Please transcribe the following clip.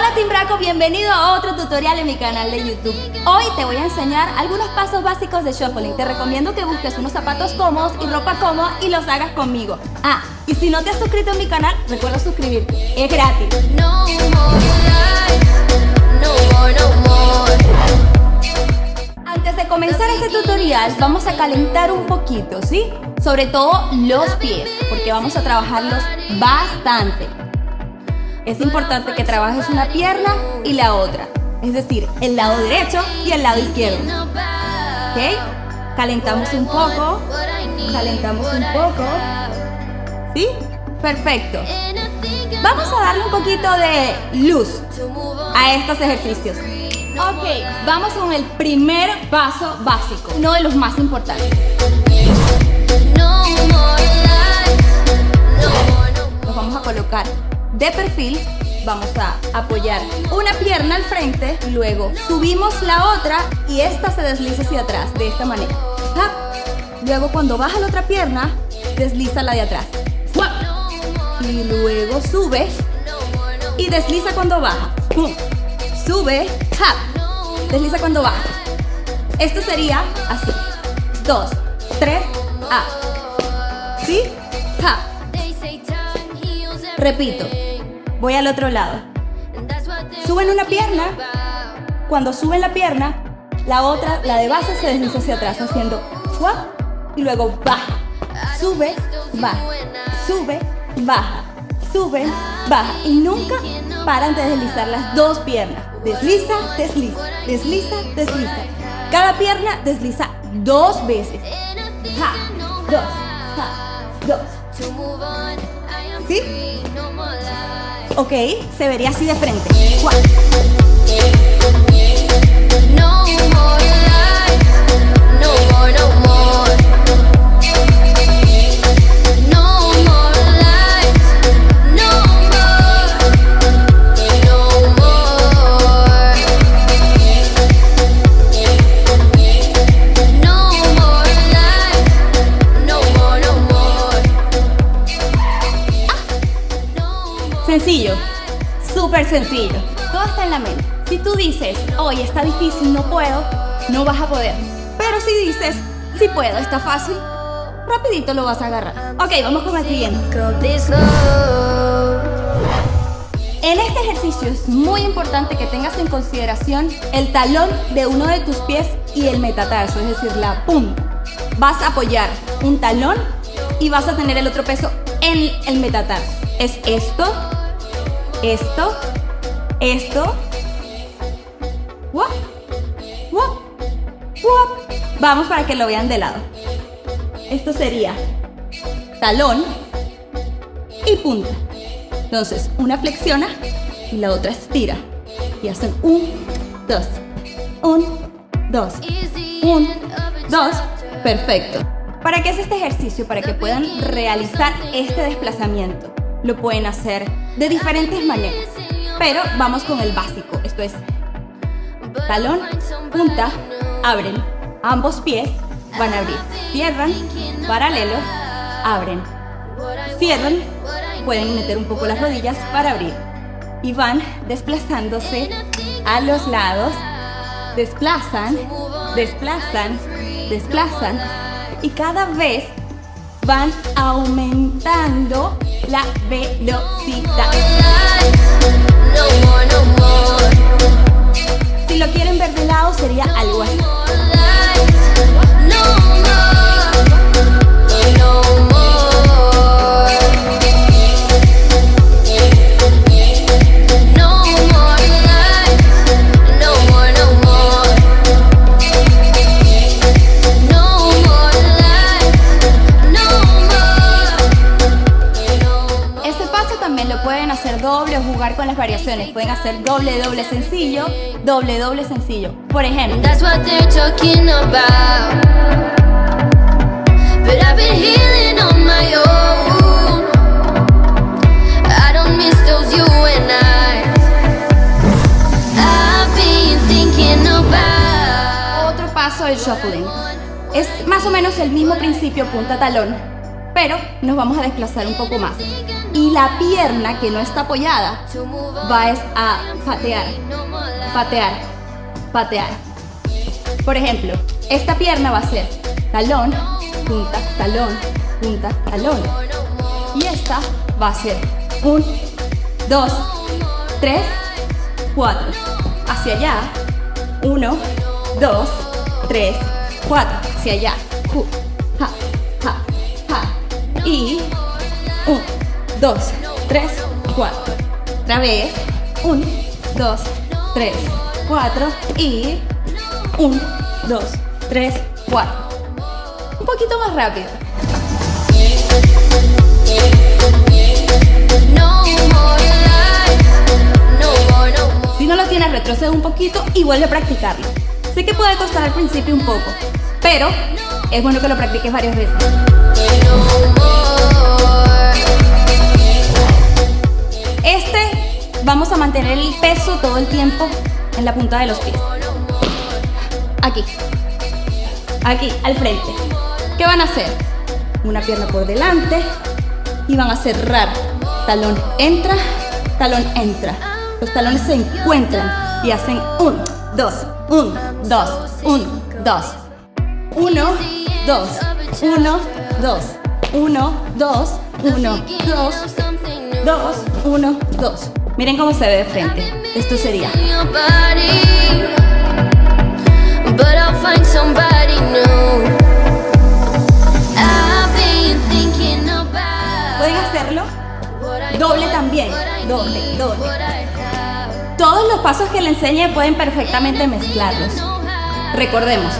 Hola Team Braco, bienvenido a otro tutorial en mi canal de YouTube. Hoy te voy a enseñar algunos pasos básicos de shuffling. Te recomiendo que busques unos zapatos cómodos y ropa cómoda y los hagas conmigo. Ah, y si no te has suscrito a mi canal, recuerda suscribirte. Es gratis. Antes de comenzar este tutorial, vamos a calentar un poquito, ¿sí? Sobre todo los pies, porque vamos a trabajarlos bastante es importante que trabajes una pierna y la otra. Es decir, el lado derecho y el lado izquierdo. ¿Ok? Calentamos un poco. Calentamos un poco. ¿Sí? Perfecto. Vamos a darle un poquito de luz a estos ejercicios. Ok, vamos con el primer paso básico, uno de los más importantes. Nos vamos a colocar de perfil, vamos a apoyar una pierna al frente, luego subimos la otra y esta se desliza hacia atrás, de esta manera. Luego cuando baja la otra pierna, desliza la de atrás. Y luego sube y desliza cuando baja. Sube, desliza cuando baja. Esto sería así. Dos, tres, a. ¿Sí? Repito. Voy al otro lado. Suben una pierna. Cuando suben la pierna, la otra, la de base, se desliza hacia atrás haciendo swap y luego baja. Sube, baja. Sube, baja. Sube, baja. Y nunca paran de deslizar las dos piernas. Desliza, desliza, desliza, desliza. Cada pierna desliza dos veces. Ja, dos, ja, dos. ¿Sí? ¿Ok? Se vería así de frente. Sencillo, súper sencillo. Todo está en la mente. Si tú dices, hoy está difícil, no puedo, no vas a poder. Pero si dices, si puedo, está fácil, rapidito lo vas a agarrar. Ok, vamos con el siguiente. En este ejercicio es muy importante que tengas en consideración el talón de uno de tus pies y el metatarso, es decir, la punta. Vas a apoyar un talón y vas a tener el otro peso en el metatarso. Es esto esto, esto, Vamos para que lo vean de lado. Esto sería talón y punta. Entonces, una flexiona y la otra estira. Y hacen un, dos, un, dos, un, dos. Perfecto. ¿Para qué es este ejercicio? Para que puedan realizar este desplazamiento lo pueden hacer de diferentes maneras. Pero vamos con el básico. Esto es talón, punta, abren. Ambos pies van a abrir. Cierran, paralelo, abren. Cierran, pueden meter un poco las rodillas para abrir. Y van desplazándose a los lados. Desplazan, desplazan, desplazan. Y cada vez van aumentando la velocidad. Si lo quieren ver de lado sería algo así. Pueden hacer doble, doble sencillo, doble, doble sencillo. Por ejemplo. Otro paso del shuffling. Es más o menos el mismo principio punta talón, pero nos vamos a desplazar un poco más. Y la pierna que no está apoyada va a patear, patear, patear. Por ejemplo, esta pierna va a ser talón, punta, talón, punta, talón. Y esta va a ser un, dos, tres, cuatro. Hacia allá, uno, dos, tres, cuatro. Hacia allá, ja, ja, ja. Y un, dos, tres, cuatro. Otra vez, un, dos, tres, cuatro. Y un, dos, tres, cuatro. Un poquito más rápido. Si no lo tienes, retrocede un poquito y vuelve a practicarlo. Sé que puede costar al principio un poco, pero es bueno que lo practiques varias veces. Este vamos a mantener el peso todo el tiempo en la punta de los pies. Aquí. Aquí, al frente. ¿Qué van a hacer? Una pierna por delante y van a cerrar. Talón entra, talón entra. Los talones se encuentran y hacen un, dos, un, dos, un, dos. Uno, dos, uno, dos, uno, dos, uno, dos, dos, uno, dos. Miren cómo se ve de frente. Esto sería. Pueden hacerlo doble también, doble, doble. Todos los pasos que le enseñe pueden perfectamente mezclarlos. Recordemos.